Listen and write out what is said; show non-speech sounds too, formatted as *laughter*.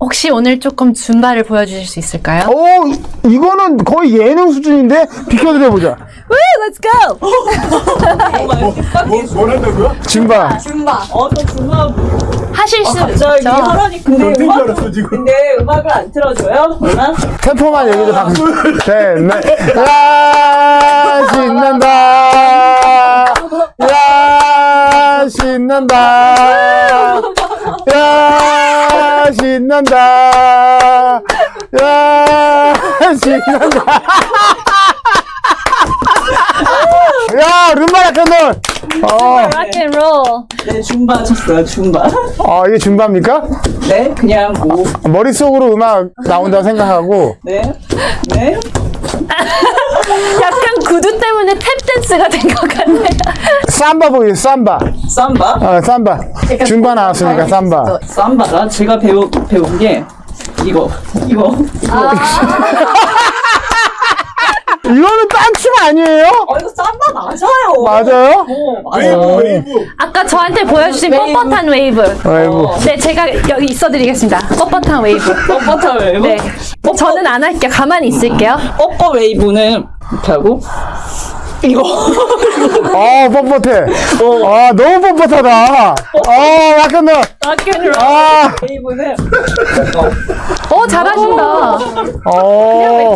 혹시 오늘 조금 줌바를 보여주실 수 있을까요? 오, 어, 이- 이거는 거의 예능 수준인데 비켜드려 보자. Woo, let's go! 뭐, 뭘 한다고요? 줌바. 어, 또 중간 하실 수 갑자기 있죠? 하라니 근데 줄 음악 알았어, 지금. 근데 음악을 안 틀어줘요? 템포만 얘기해도 다. 셋, 넷. 야, 신난다. 야, 신난다. 야, 신난다. 야, 신난다. 야, 룸바 라켓놀. 어, Rock and roll. 네, 줌바 쳤어요, 줌바. 어, 이게 줌바입니까? 네, 그냥 뭐, 머릿속으로 음악 나온다고 생각하고. 네, 네. 약간 구두 때문에 탭 댄스가 된 것 같네요. 삼바 보이세요, 삼바. 삼바? 어, 삼바. 줌바 나왔으니까 삼바. 삼바가 제가 배우, 배운 게 이거, 이거, 이거. *laughs* 이거는 딴춤 아니에요? 어, 이거 삼바 맞아요. 맞아요? 어, 웨이브, 맞아요. 웨이브. 아까 저한테 보여주신 웨이브. 뻣뻣한 웨이브. 웨이브. 네, 제가 여기 있어드리겠습니다. 뻣뻣한 웨이브. 뻣뻣한 웨이브? 네. 저는 안 할게요. 가만히 있을게요. 뻣뻣 웨이브는 이렇게 하고, 이거. 어, 뻣뻣해. 아, 너무 뻣뻣하다. 어, 약간 너, 락앤롤 아, 웨이브는 어, 잘하신다. 어.